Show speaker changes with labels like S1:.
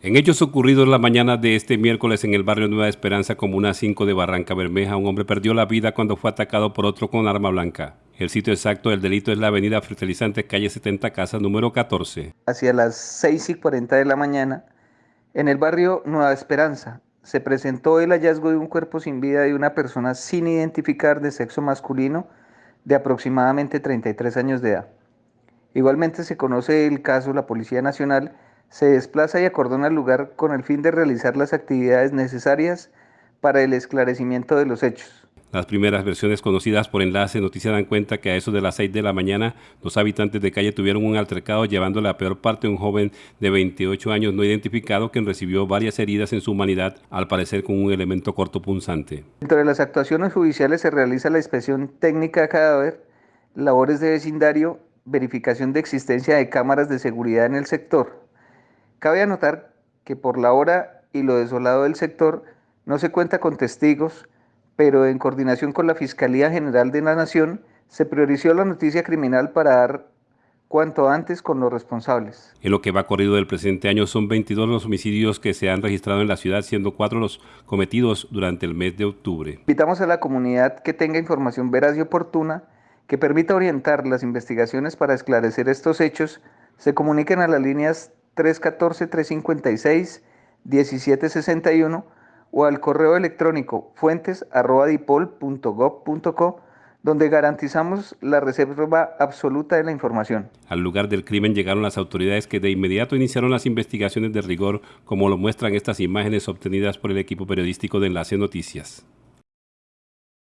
S1: En hechos ocurridos la mañana de este miércoles en el barrio Nueva Esperanza, Comuna 5 de Barranca Bermeja, un hombre perdió la vida cuando fue atacado por otro con arma blanca. El sitio exacto del delito es la avenida Fertilizante, calle 70 Casa, número 14.
S2: Hacia las 6 y 40 de la mañana, en el barrio Nueva Esperanza, se presentó el hallazgo de un cuerpo sin vida de una persona sin identificar de sexo masculino de aproximadamente 33 años de edad. Igualmente se conoce el caso, la Policía Nacional se desplaza y acordona el lugar con el fin de realizar las actividades necesarias para el esclarecimiento de los hechos.
S1: Las primeras versiones conocidas por Enlace Noticias dan cuenta que a eso de las 6 de la mañana, los habitantes de calle tuvieron un altercado llevándole a peor parte a un joven de 28 años no identificado quien recibió varias heridas en su humanidad, al parecer con un elemento cortopunzante.
S2: Dentro de las actuaciones judiciales se realiza la inspección técnica de cadáver, labores de vecindario, verificación de existencia de cámaras de seguridad en el sector, Cabe anotar que por la hora y lo desolado del sector no se cuenta con testigos, pero en coordinación con la Fiscalía General de la Nación se priorizó la noticia criminal para dar cuanto antes con los responsables.
S1: En lo que va corrido del presente año son 22 los homicidios que se han registrado en la ciudad, siendo cuatro los cometidos durante el mes de octubre.
S2: Invitamos a la comunidad que tenga información veraz y oportuna que permita orientar las investigaciones para esclarecer estos hechos, se comuniquen a las líneas 314-356-1761 o al correo electrónico fuentes.dipol.gov.co donde garantizamos la reserva absoluta de la información.
S1: Al lugar del crimen llegaron las autoridades que de inmediato iniciaron las investigaciones de rigor, como lo muestran estas imágenes obtenidas por el equipo periodístico de Enlace Noticias.